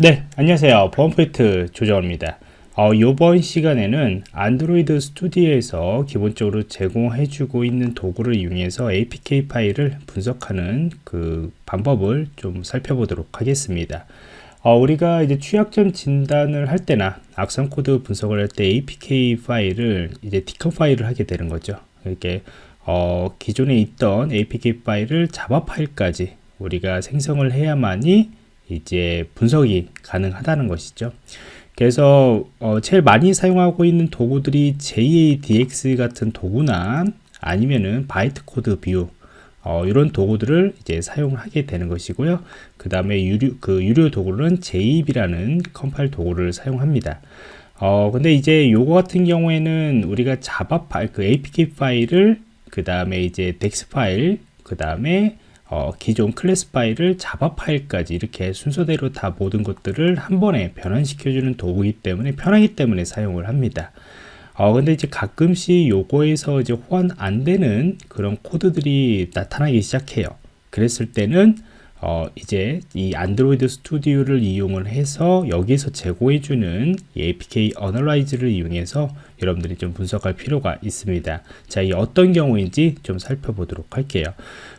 네 안녕하세요. 보안프로젝트 조정원입니다. 어, 이번 시간에는 안드로이드 스튜디오에서 기본적으로 제공해주고 있는 도구를 이용해서 APK 파일을 분석하는 그 방법을 좀 살펴보도록 하겠습니다. 어, 우리가 이제 취약점 진단을 할 때나 악성 코드 분석을 할 때 APK 파일을 이제 decompile을 하게 되는 거죠. 이렇게 어, 기존에 있던 APK 파일을 자바 파일까지 우리가 생성을 해야만이 이제 분석이 가능하다는 것이죠. 그래서 어 제일 많이 사용하고 있는 도구들이 JADX 같은 도구나 아니면은 bytecode view 어, 이런 도구들을 이제 사용하게 되는 것이고요. 그 다음에 유료, 그 유료 도구는 JEB라는 컴파일 도구를 사용합니다. 어, 근데 이제 요거 같은 경우에는 우리가 자바 파일, 그 APK 파일을 그 다음에 이제 DEX 파일, 그 다음에 어, 기존 클래스 파일을 자바 파일까지 이렇게 순서대로 다 모든 것들을 한 번에 변환시켜주는 도구이기 때문에 편하기 때문에 사용을 합니다. 어, 근데 이제 가끔씩 요거에서 이제 호환 안 되는 그런 코드들이 나타나기 시작해요. 그랬을 때는 어, 이제 이 안드로이드 스튜디오를 이용을 해서 여기서 제공해주는 APK analyzer를 이용해서 여러분들이 좀 분석할 필요가 있습니다. 자, 이 어떤 경우인지 좀 살펴보도록 할게요.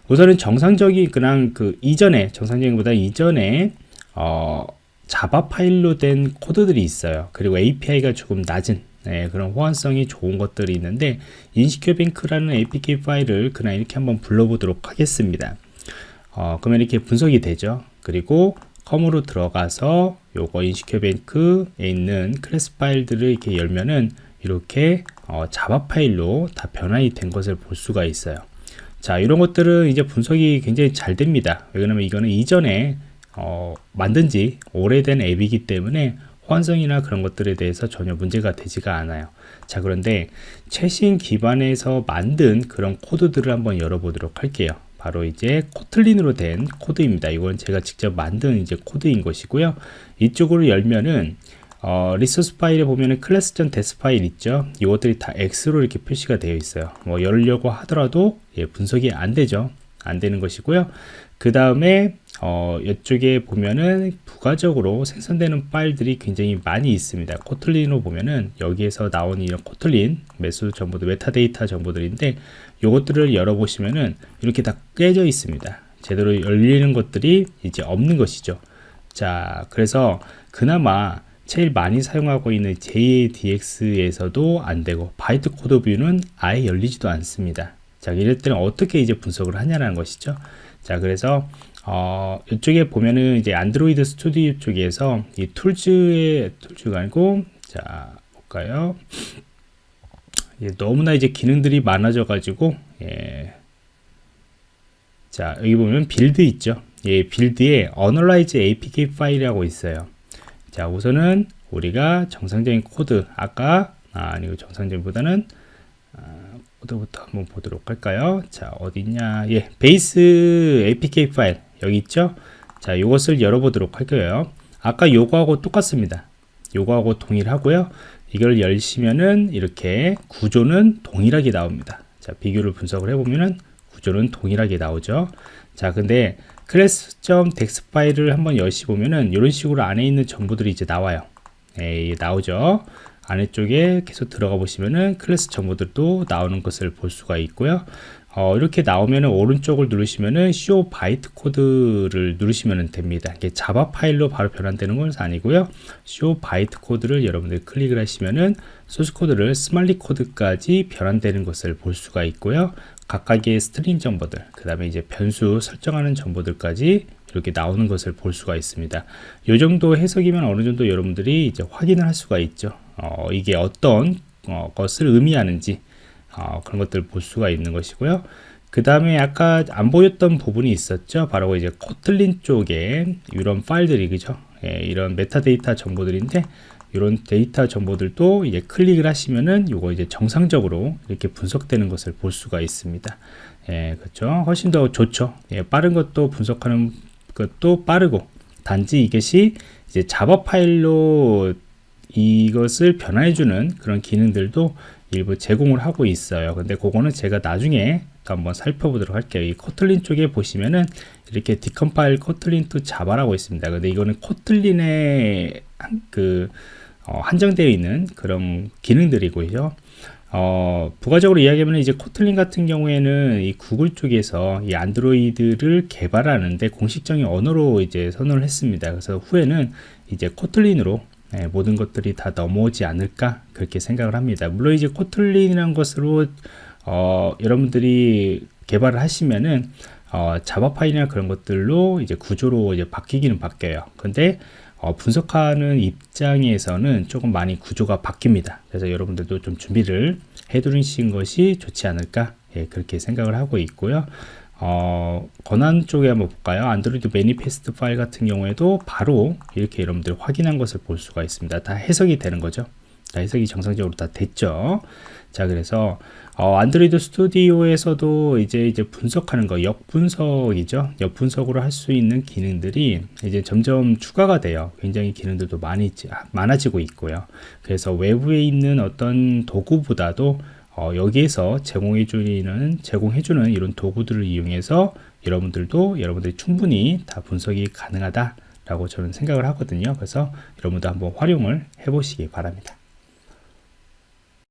우선은 정상적인 그냥 그 이전에 정상적인 보다 이전에 어, 자바 파일로 된 코드들이 있어요. 그리고 API가 조금 낮은 네, 그런 호환성이 좋은 것들이 있는데 인시큐뱅크라는 APK 파일을 그냥 이렇게 한번 불러보도록 하겠습니다. 어, 그러면 이렇게 분석이 되죠. 그리고 컴으로 들어가서 요거 인시큐뱅크에 있는 클래스 파일들을 이렇게 열면은 이렇게 어, 자바 파일로 다 변환이 된 것을 볼 수가 있어요. 자, 이런 것들은 이제 분석이 굉장히 잘 됩니다. 왜냐면 이거는 이전에 어, 만든 지 오래된 앱이기 때문에 호환성이나 그런 것들에 대해서 전혀 문제가 되지가 않아요. 자, 그런데 최신 기반에서 만든 그런 코드들을 한번 열어보도록 할게요. 바로 이제 코틀린으로 된 코드입니다. 이건 제가 직접 만든 이제 코드인 것이고요. 이쪽으로 열면은 어, resource 파일에 보면은 classes.dex 파일 있죠. 이것들이 다 X로 이렇게 표시가 되어 있어요. 뭐 열려고 하더라도 예, 분석이 안 되죠. 안 되는 것이고요. 그 다음에 어, 이쪽에 보면은 부가적으로 생성되는 파일들이 굉장히 많이 있습니다. 코틀린으로 보면은 여기에서 나온 이런 코틀린 메서드 정보들, 메타데이터 정보들인데 이것들을 열어보시면은 이렇게 다 깨져 있습니다. 제대로 열리는 것들이 이제 없는 것이죠. 자, 그래서 그나마 제일 많이 사용하고 있는 JADX에서도 안 되고 bytecode view는 아예 열리지도 않습니다. 자, 이럴 때는 어떻게 이제 분석을 하냐는 것이죠. 자, 그래서 어, 이쪽에 보면은 이제 안드로이드 스튜디오 쪽에서 이 tools의 tools가 아니고 자, 볼까요? 예, 너무나 이제 기능들이 많아져 가지고 예. 자, 여기 보면 build 있죠. 예, 빌드에 어널라이즈 APK 파일이라고 있어요. 자 우선은 우리가 정상적인 코드 아까 아, 아니고 정상적인보다는 아, 코드부터 한번 보도록 할까요 자 어디 있냐 예 base apk 파일 여기 있죠 자 이것을 열어보도록 할게요 아까 요거하고 똑같습니다 요거하고 동일하고요 이걸 열시면은 이렇게 구조는 동일하게 나옵니다 자 비교를 분석을 해보면은 구조는 동일하게 나오죠 자 근데 classes.dex 파일을 한번 열시 보면은 이런 식으로 안에 있는 정보들이 이제 나와요. 예, 나오죠. 아래쪽에 계속 들어가 보시면은 클래스 정보들도 나오는 것을 볼 수가 있고요. 어, 이렇게 나오면은 오른쪽을 누르시면은 show bytecode를 누르시면 됩니다. 이게 자바 파일로 바로 변환되는 건 아니고요. show bytecode를 여러분들 클릭을 하시면은 소스 코드를 smali 코드까지 변환되는 것을 볼 수가 있고요. 각각의 string 정보들, 그 다음에 이제 변수 설정하는 정보들까지 이렇게 나오는 것을 볼 수가 있습니다. 이 정도 해석이면 어느 정도 여러분들이 이제 확인을 할 수가 있죠. 어, 이게 어떤 어, 것을 의미하는지 어, 그런 것들을 볼 수가 있는 것이고요. 그 다음에 아까 안 보였던 부분이 있었죠. 바로 이제 Kotlin 쪽에 이런 파일들이 그죠. 예, 이런 메타데이터 정보들인데 이런 데이터 정보들도 이제 클릭을 하시면은 이거 이제 정상적으로 이렇게 분석되는 것을 볼 수가 있습니다. 예, 그렇죠. 훨씬 더 좋죠. 예, 빠른 것도 분석하는 것도 빠르고 단지 이것이 이제 자바 파일로 이것을 변화해주는 그런 기능들도 일부 제공을 하고 있어요. 근데 그거는 제가 나중에 한번 살펴보도록 할게요. 이 코틀린 쪽에 보시면은 이렇게 디컴파일 코틀린 to 자바라고 있습니다. 근데 이거는 코틀린의 한- 그 어, 한정되어 있는 그런 기능들이고요. 어, 부가적으로 이야기하면 이제 코틀린 같은 경우에는 이 구글 쪽에서 이 안드로이드를 개발하는데 공식적인 언어로 이제 선언을 했습니다. 그래서 후에는 이제 코틀린으로 예, 모든 것들이 다 넘어오지 않을까 그렇게 생각을 합니다. 물론 이제 코틀린이라는 것으로 어, 여러분들이 개발을 하시면은 어, 자바 파일이나 그런 것들로 이제 구조로 이제 바뀌기는 바뀌어요. 근데 어, 분석하는 입장에서는 조금 많이 구조가 바뀝니다. 그래서 여러분들도 좀 준비를 해두신 것이 좋지 않을까 예, 그렇게 생각을 하고 있고요. 어, 권한 쪽에 한번 볼까요? 안드로이드 매니페스트 파일 같은 경우에도 바로 이렇게 여러분들 확인한 것을 볼 수가 있습니다. 다 해석이 되는 거죠. 다 해석이 정상적으로 다 됐죠. 자, 그래서 어, 안드로이드 스튜디오에서도 이제 이제 분석하는 거, 역분석이죠. 역분석으로 할 수 있는 기능들이 이제 점점 추가가 돼요. 굉장히 기능들도 많이 많아지고 있고요. 그래서 외부에 있는 어떤 도구보다도 어, 여기에서 제공해 주는 제공해 주는 이런 도구들을 이용해서 여러분들도 여러분들이 충분히 다 분석이 가능하다라고 저는 생각을 하거든요. 그래서 여러분도 한번 활용을 해 보시기 바랍니다.